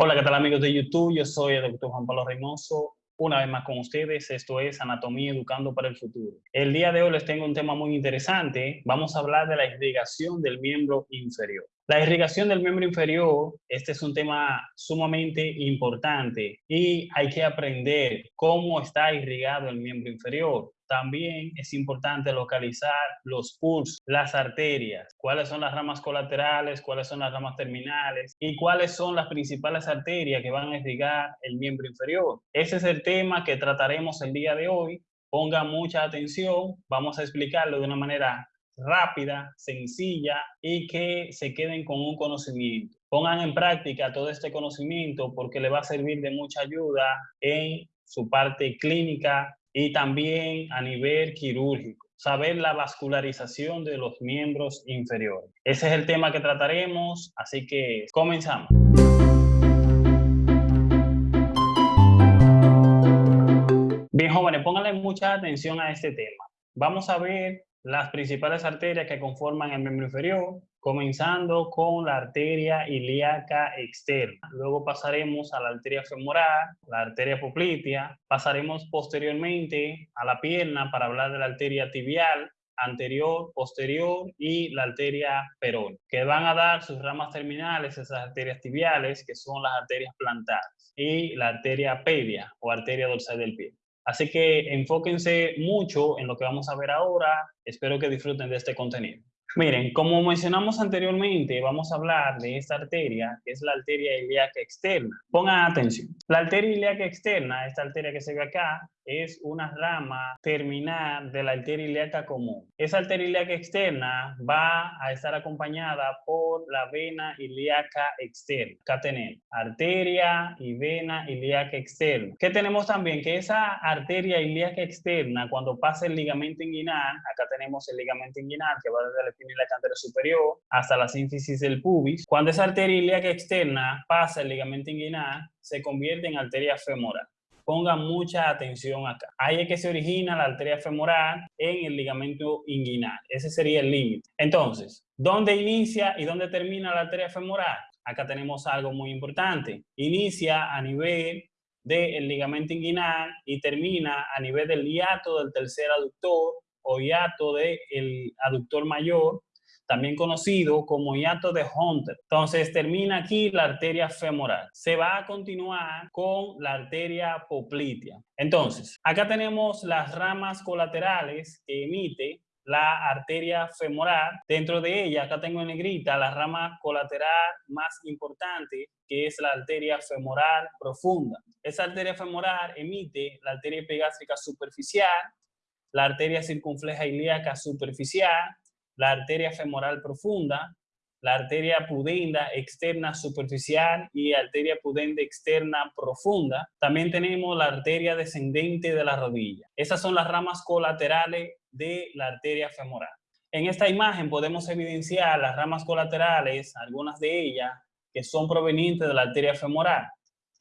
Hola, ¿qué tal amigos de YouTube? Yo soy el doctor Juan Pablo Reynoso, una vez más con ustedes. Esto es Anatomía Educando para el Futuro. El día de hoy les tengo un tema muy interesante. Vamos a hablar de la irrigación del miembro inferior. La irrigación del miembro inferior, este es un tema sumamente importante y hay que aprender cómo está irrigado el miembro inferior. También es importante localizar los pulsos, las arterias, cuáles son las ramas colaterales, cuáles son las ramas terminales y cuáles son las principales arterias que van a irrigar el miembro inferior. Ese es el tema que trataremos el día de hoy. Ponga mucha atención, vamos a explicarlo de una manera rápida, sencilla y que se queden con un conocimiento. Pongan en práctica todo este conocimiento porque le va a servir de mucha ayuda en su parte clínica y también a nivel quirúrgico. Saber la vascularización de los miembros inferiores. Ese es el tema que trataremos, así que comenzamos. Bien, jóvenes, pónganle mucha atención a este tema. Vamos a ver las principales arterias que conforman el miembro inferior, comenzando con la arteria ilíaca externa. Luego pasaremos a la arteria femoral, la arteria poplitea. Pasaremos posteriormente a la pierna para hablar de la arteria tibial, anterior, posterior y la arteria perón, que van a dar sus ramas terminales, esas arterias tibiales, que son las arterias plantares, y la arteria pedia o arteria dorsal del pie. Así que enfóquense mucho en lo que vamos a ver ahora. Espero que disfruten de este contenido. Miren, como mencionamos anteriormente, vamos a hablar de esta arteria, que es la arteria ilíaca externa. Pongan atención. La arteria ilíaca externa, esta arteria que se ve acá, es una rama terminal de la arteria ilíaca común. Esa arteria ilíaca externa va a estar acompañada por la vena ilíaca externa. Acá tenemos arteria y vena ilíaca externa. ¿Qué tenemos también? Que esa arteria ilíaca externa, cuando pasa el ligamento inguinal, acá tenemos el ligamento inguinal que va desde la espina cantera superior hasta la sínfisis del pubis. Cuando esa arteria ilíaca externa pasa el ligamento inguinal, se convierte en arteria femoral ponga mucha atención acá. Ahí es que se origina la arteria femoral en el ligamento inguinal. Ese sería el límite. Entonces, ¿dónde inicia y dónde termina la arteria femoral? Acá tenemos algo muy importante. Inicia a nivel del ligamento inguinal y termina a nivel del hiato del tercer aductor o hiato del aductor mayor también conocido como hiato de Hunter. Entonces termina aquí la arteria femoral. Se va a continuar con la arteria poplitea. Entonces, acá tenemos las ramas colaterales que emite la arteria femoral. Dentro de ella, acá tengo en negrita la rama colateral más importante, que es la arteria femoral profunda. Esa arteria femoral emite la arteria epigástrica superficial, la arteria circunfleja ilíaca superficial, la arteria femoral profunda, la arteria pudenda externa superficial y arteria pudenda externa profunda. También tenemos la arteria descendente de la rodilla. Esas son las ramas colaterales de la arteria femoral. En esta imagen podemos evidenciar las ramas colaterales, algunas de ellas, que son provenientes de la arteria femoral.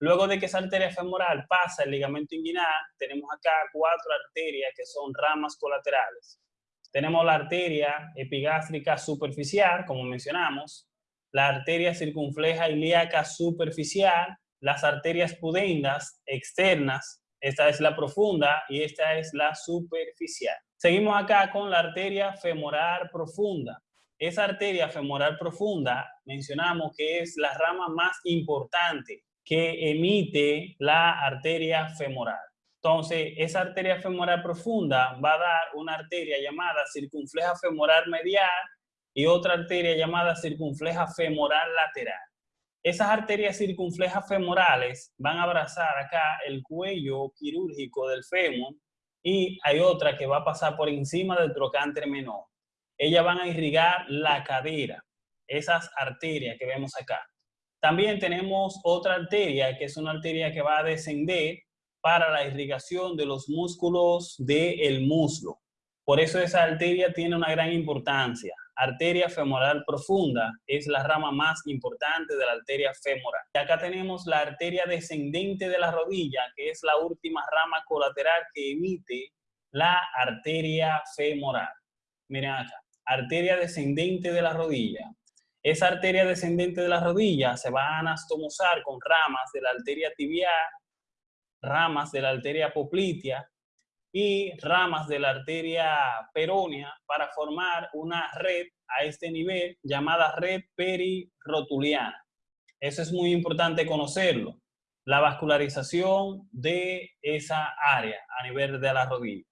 Luego de que esa arteria femoral pasa el ligamento inguinal, tenemos acá cuatro arterias que son ramas colaterales. Tenemos la arteria epigástrica superficial, como mencionamos, la arteria circunfleja ilíaca superficial, las arterias pudendas externas, esta es la profunda y esta es la superficial. Seguimos acá con la arteria femoral profunda. Esa arteria femoral profunda mencionamos que es la rama más importante que emite la arteria femoral. Entonces, esa arteria femoral profunda va a dar una arteria llamada circunfleja femoral medial y otra arteria llamada circunfleja femoral lateral. Esas arterias circunflejas femorales van a abrazar acá el cuello quirúrgico del fémur y hay otra que va a pasar por encima del trocánter menor. Ellas van a irrigar la cadera, esas arterias que vemos acá. También tenemos otra arteria que es una arteria que va a descender para la irrigación de los músculos del muslo. Por eso esa arteria tiene una gran importancia. Arteria femoral profunda es la rama más importante de la arteria femoral. Y acá tenemos la arteria descendente de la rodilla, que es la última rama colateral que emite la arteria femoral. Miren acá, arteria descendente de la rodilla. Esa arteria descendente de la rodilla se va a anastomosar con ramas de la arteria tibial, ramas de la arteria poplitea y ramas de la arteria peronea para formar una red a este nivel llamada red perirotuliana. Eso es muy importante conocerlo. La vascularización de esa área a nivel de la rodilla.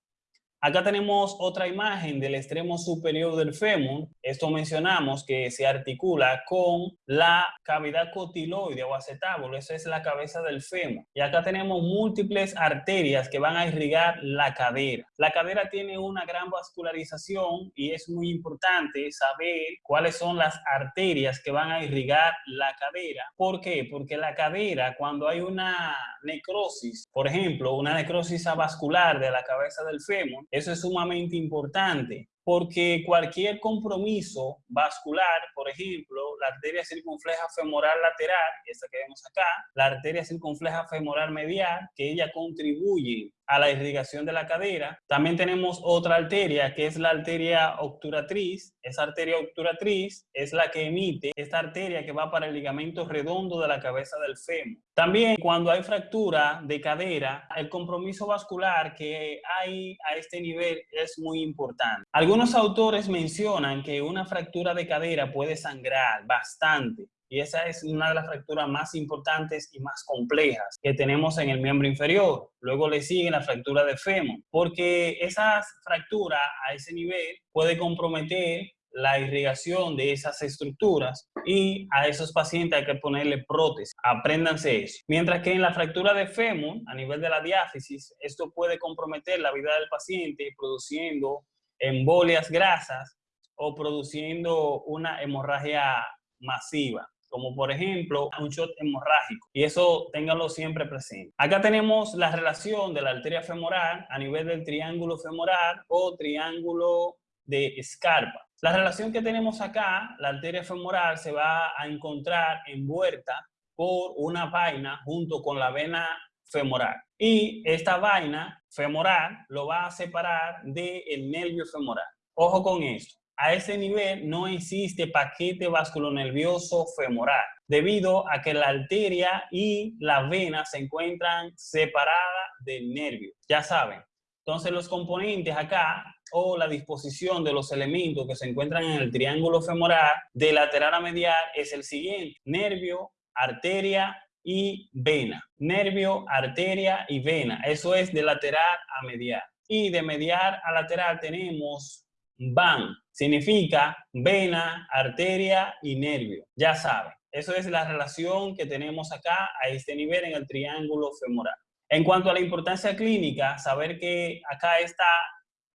Acá tenemos otra imagen del extremo superior del fémur. Esto mencionamos que se articula con la cavidad cotiloide o acetábulo. Esa es la cabeza del fémur. Y acá tenemos múltiples arterias que van a irrigar la cadera. La cadera tiene una gran vascularización y es muy importante saber cuáles son las arterias que van a irrigar la cadera. ¿Por qué? Porque la cadera, cuando hay una necrosis, por ejemplo, una necrosis avascular de la cabeza del fémur, eso es sumamente importante porque cualquier compromiso vascular, por ejemplo, la arteria circunfleja femoral lateral, esta que vemos acá, la arteria circunfleja femoral medial, que ella contribuye a la irrigación de la cadera. También tenemos otra arteria que es la arteria obturatriz. Esa arteria obturatriz es la que emite esta arteria que va para el ligamento redondo de la cabeza del fémur. También cuando hay fractura de cadera, el compromiso vascular que hay a este nivel es muy importante. Algunos autores mencionan que una fractura de cadera puede sangrar bastante y esa es una de las fracturas más importantes y más complejas que tenemos en el miembro inferior. Luego le sigue la fractura de fémur, porque esa fractura a ese nivel puede comprometer la irrigación de esas estructuras y a esos pacientes hay que ponerle prótesis. Apréndanse eso. Mientras que en la fractura de fémur, a nivel de la diáfisis, esto puede comprometer la vida del paciente produciendo embolias grasas o produciendo una hemorragia masiva como por ejemplo un shot hemorrágico. Y eso ténganlo siempre presente. Acá tenemos la relación de la arteria femoral a nivel del triángulo femoral o triángulo de escarpa. La relación que tenemos acá, la arteria femoral se va a encontrar envuelta por una vaina junto con la vena femoral. Y esta vaina femoral lo va a separar del nervio femoral. Ojo con esto a ese nivel no existe paquete vasculonervioso femoral, debido a que la arteria y la vena se encuentran separadas del nervio. Ya saben. Entonces los componentes acá o la disposición de los elementos que se encuentran en el triángulo femoral de lateral a medial es el siguiente. Nervio, arteria y vena. Nervio, arteria y vena. Eso es de lateral a medial. Y de medial a lateral tenemos van. Significa vena, arteria y nervio. Ya saben, eso es la relación que tenemos acá a este nivel en el triángulo femoral. En cuanto a la importancia clínica, saber que acá está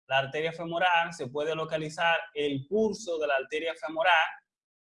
la arteria femoral, se puede localizar el pulso de la arteria femoral.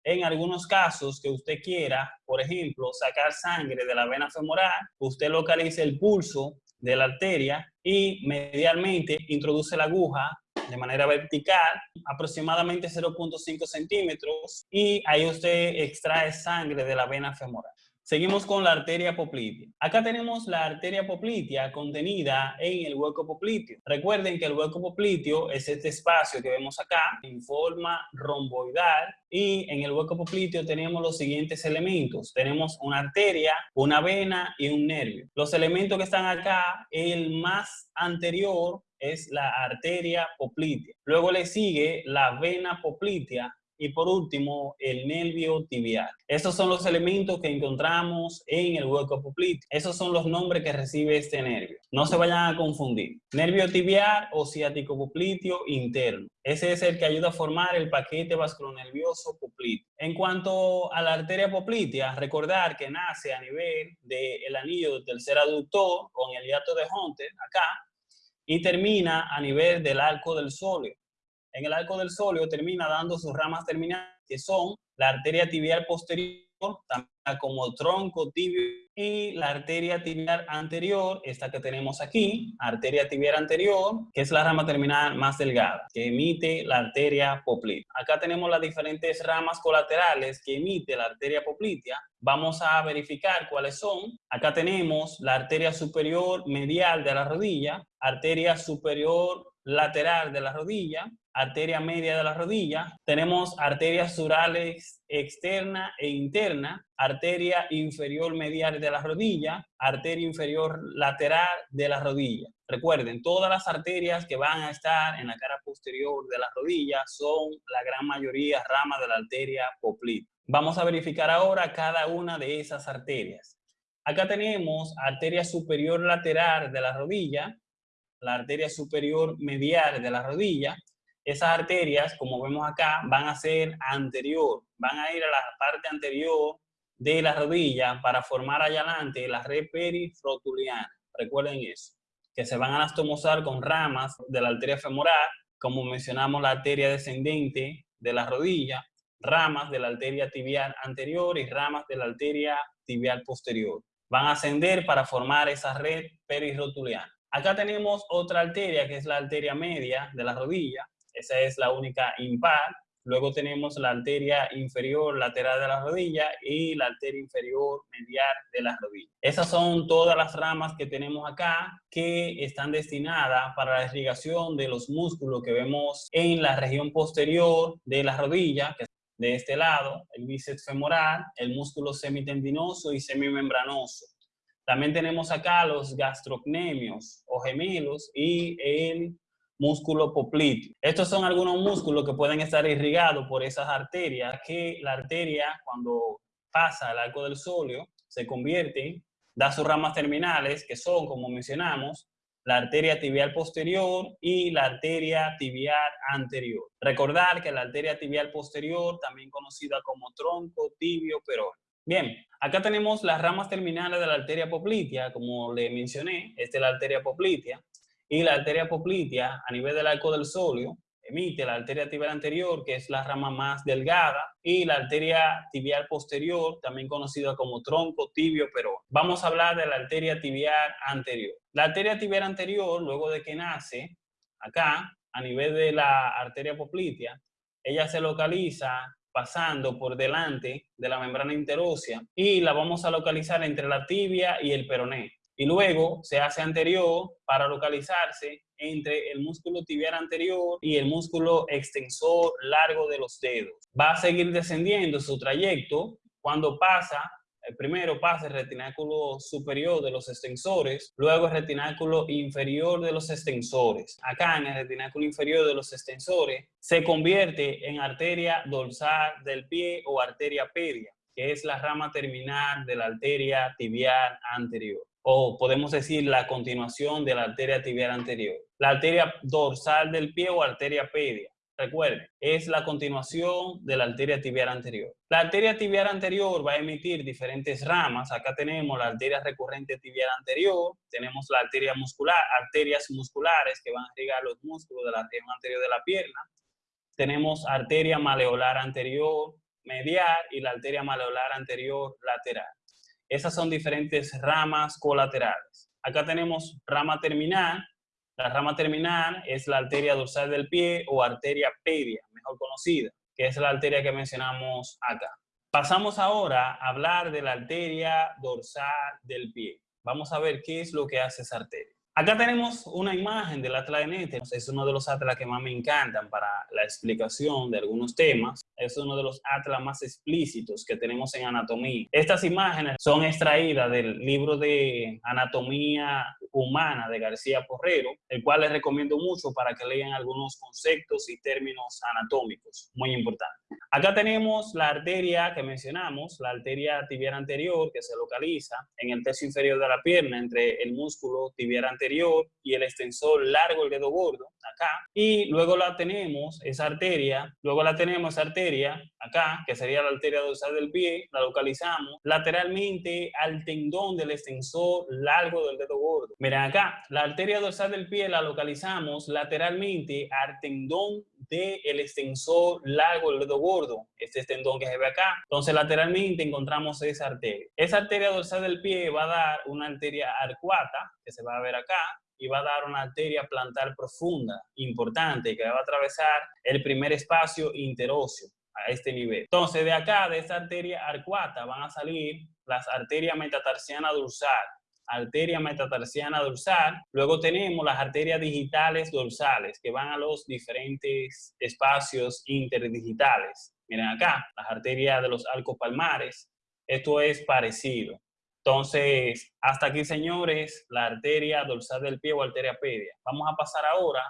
En algunos casos que usted quiera, por ejemplo, sacar sangre de la vena femoral, usted localiza el pulso de la arteria y medialmente introduce la aguja de manera vertical, aproximadamente 0.5 centímetros, y ahí usted extrae sangre de la vena femoral. Seguimos con la arteria poplitea. Acá tenemos la arteria poplitea contenida en el hueco popliteo. Recuerden que el hueco popliteo es este espacio que vemos acá en forma romboidal y en el hueco popliteo tenemos los siguientes elementos. Tenemos una arteria, una vena y un nervio. Los elementos que están acá, el más anterior es la arteria poplitea. Luego le sigue la vena poplitea y por último el nervio tibial. Estos son los elementos que encontramos en el hueco popliteo. Esos son los nombres que recibe este nervio. No se vayan a confundir. Nervio tibial o ciático popliteo interno. Ese es el que ayuda a formar el paquete vasculonervioso popliteo. En cuanto a la arteria poplitea, recordar que nace a nivel del anillo del tercer aductor con el hiato de Hunter acá y termina a nivel del arco del sóleo. En el arco del sóleo termina dando sus ramas terminales, que son la arteria tibial posterior, como tronco tibio, y la arteria tibial anterior, esta que tenemos aquí, arteria tibial anterior, que es la rama terminal más delgada, que emite la arteria poplitea. Acá tenemos las diferentes ramas colaterales que emite la arteria poplitea, vamos a verificar cuáles son. Acá tenemos la arteria superior medial de la rodilla, arteria superior lateral de la rodilla, arteria media de la rodilla, tenemos arterias surales externa e interna, arteria inferior medial de la rodilla, arteria inferior lateral de la rodilla. Recuerden, todas las arterias que van a estar en la cara posterior de la rodilla son la gran mayoría ramas de la arteria poplita. Vamos a verificar ahora cada una de esas arterias. Acá tenemos arteria superior lateral de la rodilla, la arteria superior medial de la rodilla. Esas arterias, como vemos acá, van a ser anterior, van a ir a la parte anterior de la rodilla para formar allá adelante la red perifrotuliana. Recuerden eso, que se van a anastomosar con ramas de la arteria femoral, como mencionamos la arteria descendente de la rodilla, ramas de la arteria tibial anterior y ramas de la arteria tibial posterior. Van a ascender para formar esa red perirrotuliana. Acá tenemos otra arteria que es la arteria media de la rodilla. Esa es la única impar. Luego tenemos la arteria inferior lateral de la rodilla y la arteria inferior medial de la rodilla. Esas son todas las ramas que tenemos acá que están destinadas para la irrigación de los músculos que vemos en la región posterior de la rodilla, que de este lado, el bíceps femoral, el músculo semitendinoso y semimembranoso. También tenemos acá los gastrocnemios o gemelos y el músculo popliteo. Estos son algunos músculos que pueden estar irrigados por esas arterias, que la arteria cuando pasa al arco del sóleo se convierte, da sus ramas terminales, que son, como mencionamos, la arteria tibial posterior y la arteria tibial anterior. Recordar que la arteria tibial posterior, también conocida como tronco tibio perón. Bien, acá tenemos las ramas terminales de la arteria poplitea, como le mencioné, esta es la arteria poplitea, y la arteria poplitea a nivel del arco del sóleo emite la arteria tibial anterior, que es la rama más delgada, y la arteria tibial posterior, también conocida como tronco tibio pero Vamos a hablar de la arteria tibial anterior. La arteria tibial anterior, luego de que nace, acá, a nivel de la arteria poplitea, ella se localiza pasando por delante de la membrana interósea y la vamos a localizar entre la tibia y el peroné. Y luego se hace anterior para localizarse entre el músculo tibial anterior y el músculo extensor largo de los dedos. Va a seguir descendiendo su trayecto cuando pasa primero pasa el retináculo superior de los extensores, luego el retináculo inferior de los extensores. Acá en el retináculo inferior de los extensores se convierte en arteria dorsal del pie o arteria pedia, que es la rama terminal de la arteria tibial anterior. O podemos decir la continuación de la arteria tibial anterior. La arteria dorsal del pie o arteria pedia Recuerde, es la continuación de la arteria tibial anterior. La arteria tibial anterior va a emitir diferentes ramas. Acá tenemos la arteria recurrente tibial anterior, tenemos la arteria muscular, arterias musculares que van a irrigar los músculos de la región anterior de la pierna. Tenemos arteria maleolar anterior medial y la arteria maleolar anterior lateral. Esas son diferentes ramas colaterales. Acá tenemos rama terminal, la rama terminal es la arteria dorsal del pie o arteria pedia, mejor conocida, que es la arteria que mencionamos acá. Pasamos ahora a hablar de la arteria dorsal del pie. Vamos a ver qué es lo que hace esa arteria. Acá tenemos una imagen del atlas de Nete. Es uno de los atlas que más me encantan para la explicación de algunos temas es uno de los atlas más explícitos que tenemos en anatomía. Estas imágenes son extraídas del libro de Anatomía Humana de García Porrero, el cual les recomiendo mucho para que lean algunos conceptos y términos anatómicos, muy importantes. Acá tenemos la arteria que mencionamos, la arteria tibial anterior que se localiza en el tercio inferior de la pierna entre el músculo tibial anterior y el extensor largo del dedo gordo, acá. Y luego la tenemos, esa arteria, luego la tenemos esa arteria acá, que sería la arteria dorsal del pie, la localizamos lateralmente al tendón del extensor largo del dedo gordo. Miren acá, la arteria dorsal del pie la localizamos lateralmente al tendón del extensor largo del dedo gordo, este tendón que se ve acá. Entonces, lateralmente encontramos esa arteria. Esa arteria dorsal del pie va a dar una arteria arcuata, que se va a ver acá, y va a dar una arteria plantar profunda, importante, que va a atravesar el primer espacio interóseo. a este nivel. Entonces, de acá, de esta arteria arcuata, van a salir las arterias metatarsiana dorsal, arteria metatarsiana dorsal. Luego tenemos las arterias digitales dorsales, que van a los diferentes espacios interdigitales. Miren acá, las arterias de los arcos palmares. Esto es parecido. Entonces, hasta aquí, señores, la arteria dorsal del pie o arteria pedia. Vamos a pasar ahora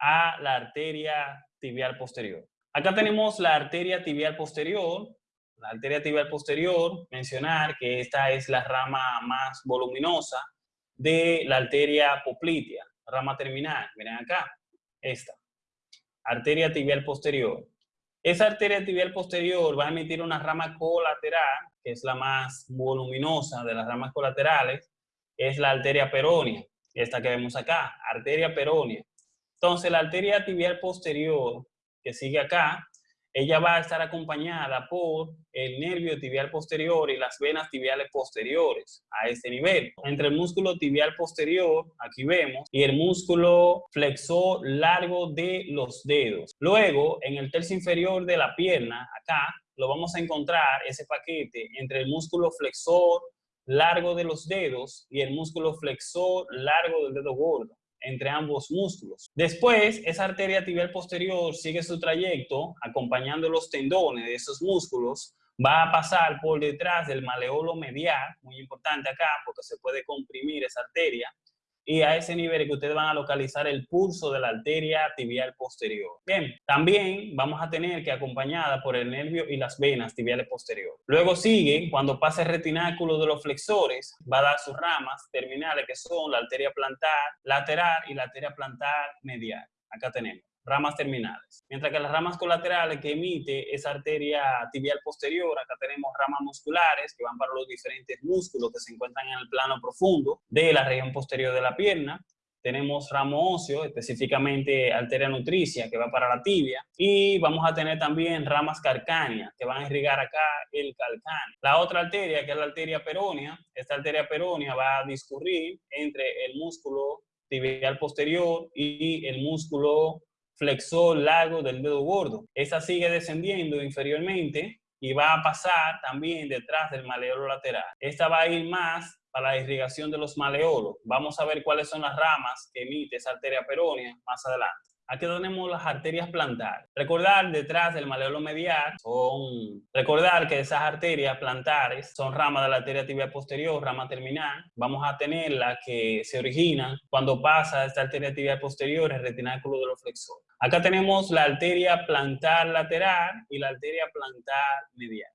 a la arteria tibial posterior. Acá tenemos la arteria tibial posterior. La arteria tibial posterior, mencionar que esta es la rama más voluminosa de la arteria poplitea, rama terminal. Miren acá, esta. Arteria tibial posterior. Esa arteria tibial posterior va a emitir una rama colateral, que es la más voluminosa de las ramas colaterales, es la arteria peronea, esta que vemos acá, arteria peronea. Entonces, la arteria tibial posterior que sigue acá, ella va a estar acompañada por el nervio tibial posterior y las venas tibiales posteriores a este nivel. Entre el músculo tibial posterior, aquí vemos, y el músculo flexor largo de los dedos. Luego, en el tercio inferior de la pierna, acá, lo vamos a encontrar ese paquete entre el músculo flexor largo de los dedos y el músculo flexor largo del dedo gordo entre ambos músculos. Después, esa arteria tibial posterior sigue su trayecto acompañando los tendones de esos músculos, va a pasar por detrás del maleolo medial, muy importante acá porque se puede comprimir esa arteria, y a ese nivel que ustedes van a localizar el pulso de la arteria tibial posterior. Bien, también vamos a tener que acompañada por el nervio y las venas tibiales posterior. Luego sigue, cuando pasa el retináculo de los flexores, va a dar sus ramas terminales que son la arteria plantar lateral y la arteria plantar medial. Acá tenemos ramas terminales. Mientras que las ramas colaterales que emite esa arteria tibial posterior, acá tenemos ramas musculares que van para los diferentes músculos que se encuentran en el plano profundo de la región posterior de la pierna. Tenemos ramo óseo, específicamente arteria nutricia, que va para la tibia. Y vamos a tener también ramas calcáneas, que van a irrigar acá el calcáneo. La otra arteria, que es la arteria perónea, esta arteria perónea va a discurrir entre el músculo tibial posterior y el músculo flexor largo del dedo gordo. Esa sigue descendiendo inferiormente y va a pasar también detrás del maleolo lateral. Esta va a ir más para la irrigación de los maleolos. Vamos a ver cuáles son las ramas que emite esa arteria perónea más adelante. Aquí tenemos las arterias plantares. Recordar detrás del maleolo medial recordar que esas arterias plantares son ramas de la arteria tibial posterior, rama terminal. Vamos a tener las que se originan cuando pasa esta arteria tibial posterior el retináculo de los flexores. Acá tenemos la arteria plantar lateral y la arteria plantar medial.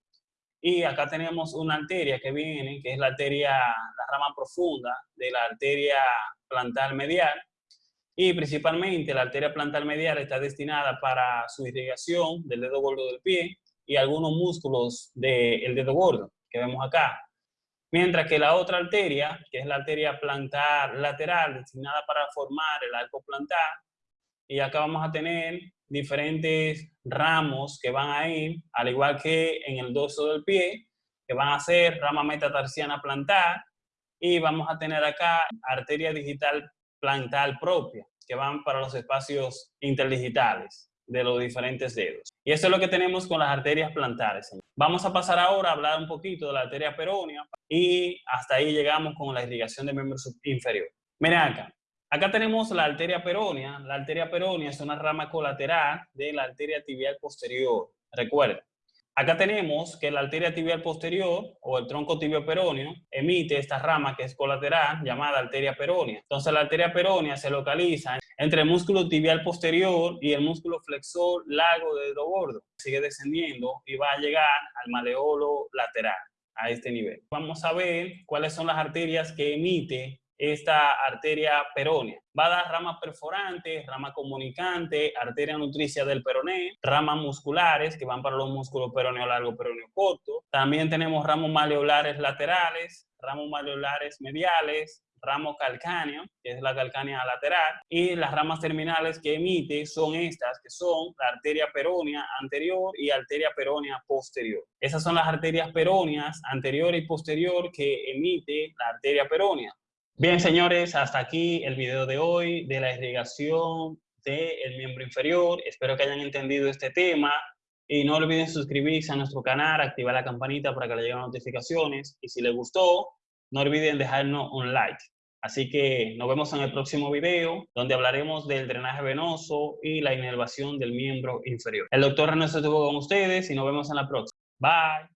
Y acá tenemos una arteria que viene, que es la arteria, la rama profunda de la arteria plantar medial, y principalmente la arteria plantar medial está destinada para su irrigación del dedo gordo del pie y algunos músculos del dedo gordo que vemos acá. Mientras que la otra arteria, que es la arteria plantar lateral, destinada para formar el arco plantar, y acá vamos a tener diferentes ramos que van a ir, al igual que en el dorso del pie, que van a ser rama metatarsiana plantar, y vamos a tener acá arteria digital plantar propia, que van para los espacios interdigitales de los diferentes dedos. Y eso es lo que tenemos con las arterias plantares. Vamos a pasar ahora a hablar un poquito de la arteria peronea y hasta ahí llegamos con la irrigación del miembro inferior. Miren acá, acá tenemos la arteria peronea. La arteria peronea es una rama colateral de la arteria tibial posterior. Recuerden, Acá tenemos que la arteria tibial posterior o el tronco tibio peroneo emite esta rama que es colateral llamada arteria peronea. Entonces la arteria peronea se localiza entre el músculo tibial posterior y el músculo flexor largo del gordo. Sigue descendiendo y va a llegar al maleolo lateral a este nivel. Vamos a ver cuáles son las arterias que emite esta arteria peronea. Va a dar ramas perforantes, rama comunicante, arteria nutricia del peroné, ramas musculares que van para los músculos peroneo largo, peroneo corto. También tenemos ramos maleolares laterales, ramos maleolares mediales, ramo calcáneo, que es la calcánea lateral, y las ramas terminales que emite son estas, que son la arteria peronea anterior y arteria peronea posterior. Esas son las arterias peróneas anterior y posterior que emite la arteria peronea. Bien, señores, hasta aquí el video de hoy de la irrigación del miembro inferior. Espero que hayan entendido este tema. Y no olviden suscribirse a nuestro canal, activar la campanita para que le lleguen notificaciones. Y si les gustó, no olviden dejarnos un like. Así que nos vemos en el próximo video, donde hablaremos del drenaje venoso y la inervación del miembro inferior. El doctor Ernesto estuvo con ustedes y nos vemos en la próxima. Bye.